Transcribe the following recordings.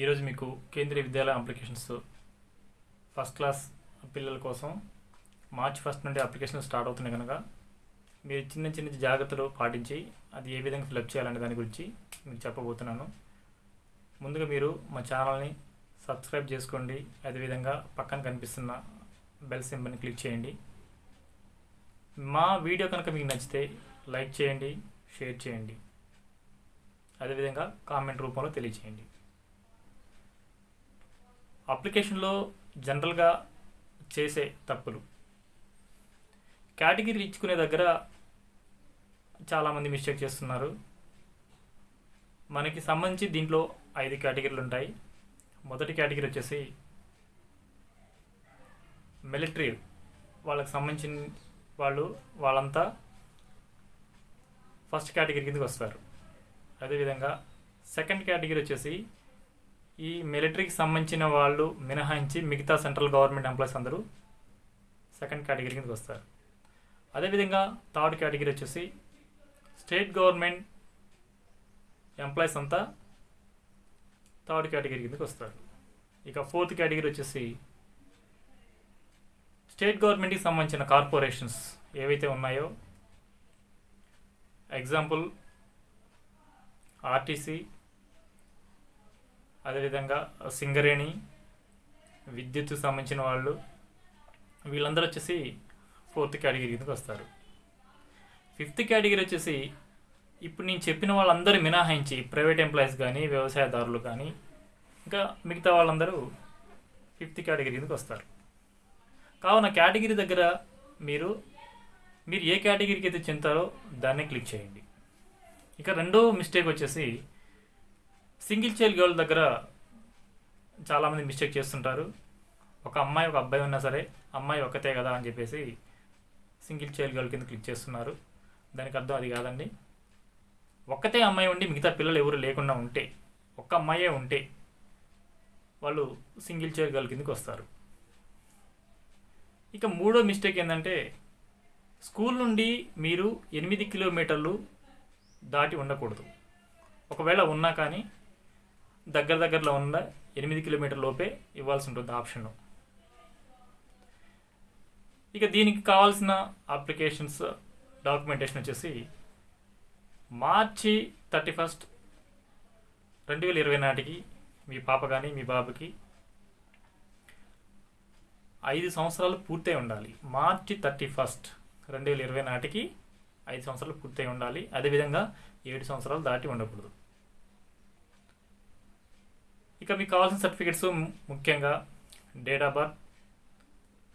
ఈరోజు మీకు Kendriya Vidyalaya applications first class పిల్లల కోసం మార్చ్ ఫస్ట్ నుండి అప్లికేషన్ స్టార్ట్ అవుతున్నాయి కనుక మీరు చిన్న చిన్న జాగ్రత్తలు పాటించి అది ఏ విధంగా ఫిలప్ చేయాలనే దాని గురించి మీకు చెప్పబోతున్నాను. ముందుగా మీరు మా ఛానల్ని సబ్స్క్రైబ్ చేసుకోండి. అదేవిధంగా పక్కన కనిపిస్తున్న బెల్ సింబల్ని క్లిక్ చేయండి. మా వీడియో కనుక మీకు నచ్చితే లైక్ చేయండి షేర్ చేయండి. అదేవిధంగా కామెంట్ రూపంలో తెలియచేయండి. అప్లికేషన్లో జనరల్గా చేసే తప్పులు. కేటగిరీలు ఇచ్చుకునే దగ్గర చాలామంది మిస్టేక్ చేస్తున్నారు. మనకి సంబంధించి దీంట్లో ఐదు కేటగిరీలు ఉంటాయి. మొదటి కేటగిరీ వచ్చేసి మిలిటరీ. వాళ్ళకి సంబంధించిన వాళ్ళు వాళ్ళంతా ఫస్ట్ కేటగిరీ కిందకి వస్తారు. అదేవిధంగా సెకండ్ కేటగిరీ వచ్చేసి ఈ మిలిటరీకి సంబంధించిన వాళ్ళు మినహాయించి మిగతా సెంట్రల్ గవర్నమెంట్ ఎంప్లాయీస్ అందరూ సెకండ్ కేటగిరీ కిందకి వస్తారు. అదేవిధంగా థర్డ్ కేటగిరీ వచ్చేసి స్టేట్ గవర్నమెంట్ ఎంప్లాయీస్ అంతా థర్డ్ కేటగిరీ కిందకి వస్తారు. ఇక ఫోర్త్ కేటగిరీ వచ్చేసి స్టేట్ గవర్నమెంట్కి సంబంధించిన కార్పొరేషన్స్ ఏవైతే ఉన్నాయో ఎగ్జాంపుల్ ఆర్టీసీ అదేవిధంగా సింగరేణి విద్యుత్కు సంబంధించిన వాళ్ళు వీళ్ళందరూ వచ్చేసి ఫోర్త్ కేటగిరీ కిందకి వస్తారు. ఫిఫ్త్ కేటగిరీ వచ్చేసి ఇప్పుడు నేను చెప్పిన వాళ్ళందరూ మినహాయించి ప్రైవేట్ ఎంప్లాయీస్ కానీ వ్యవసాయదారులు కానీ ఇంకా మిగతా వాళ్ళందరూ ఫిఫ్త్ కేటగిరీ కిందకి వస్తారు. కావున కేటగిరీ దగ్గర మీరు మీరు ఏ కేటగిరీకి అయితే చెందుతారో దాన్ని క్లిక్ చేయండి. ఇక రెండో మిస్టేక్ వచ్చేసి సింగిల్ చైల్డ్ గర్ల్ దగ్గర చాలామంది మిస్టేక్ చేస్తుంటారు. ఒక అమ్మాయి ఒక అబ్బాయి ఉన్నా సరే అమ్మాయి ఒకతే కదా అని చెప్పేసి సింగిల్ చైల్డ్ గర్ల్ కింద క్లిక్ చేస్తున్నారు. దానికి అర్థం అది కాదండి. ఒక్కతే అమ్మాయి ఉండి మిగతా పిల్లలు ఎవరు లేకుండా ఉంటే ఒక్క అమ్మాయే ఉంటే వాళ్ళు సింగిల్ చైల్డ్ గర్ల్ కిందకి వస్తారు. ఇక మూడో మిస్టేక్ ఏంటంటే స్కూల్ నుండి మీరు ఎనిమిది కిలోమీటర్లు దాటి ఉండకూడదు. ఒకవేళ ఉన్నా కానీ దగ్గర దగ్గరలో ఉన్న ఎనిమిది కిలోమీటర్ లోపే ఇవ్వాల్సి ఉంటుంది ఆప్షన్ ఇక దీనికి కావాల్సిన అప్లికేషన్స్ డాక్యుమెంటేషన్ వచ్చేసి మార్చి థర్టీ ఫస్ట్ రెండు వేల ఇరవై నాటికి మీ పాప కానీ మీ బాబుకి ఐదు సంవత్సరాలు పూర్తయి ఉండాలి. మార్చి థర్టీ ఫస్ట్ రెండు వేల ఇరవై నాటికి ఐదు సంవత్సరాలు పూర్తయి ఉండాలి. అదేవిధంగా ఏడు సంవత్సరాలు దాటి ఉండకూడదు. ఇక మీకు కావాల్సిన సర్టిఫికెట్స్ ముఖ్యంగా date of birth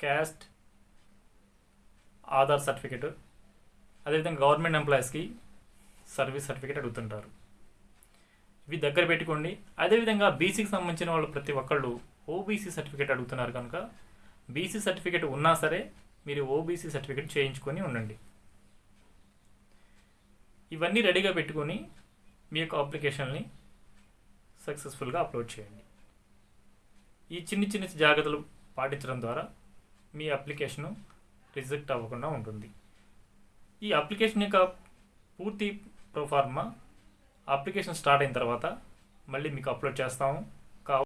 caste Aadhaar certificate అదేవిధంగా గవర్నమెంట్ ఎంప్లాయీస్కి సర్వీస్ సర్టిఫికేట్ అడుగుతుంటారు. ఇవి దగ్గర పెట్టుకోండి. అదేవిధంగా బీసీకి సంబంధించిన వాళ్ళు ప్రతి ఒక్కళ్ళు ఓబీసీ సర్టిఫికేట్ అడుగుతున్నారు కనుక బీసీ సర్టిఫికేట్ ఉన్నా సరే మీరు ఓబీసీ సర్టిఫికేట్ చేయించుకొని ఉండండి. ఇవన్నీ రెడీగా పెట్టుకొని మీ యొక్క అప్లికేషన్ని సక్సెస్ఫుల్గా అప్లోడ్ చేయండి. ఈ చిన్న చిన్న జాగ్రత్తలు పాటించడం ద్వారా మీ అప్లికేషను రిజెక్ట్ అవ్వకుండా ఉంటుంది. ఈ అప్లికేషన్ యొక్క పూర్తి ప్రోఫార్మా అప్లికేషన్ స్టార్ట్ అయిన తర్వాత మళ్ళీ మీకు అప్లోడ్ చేస్తాము.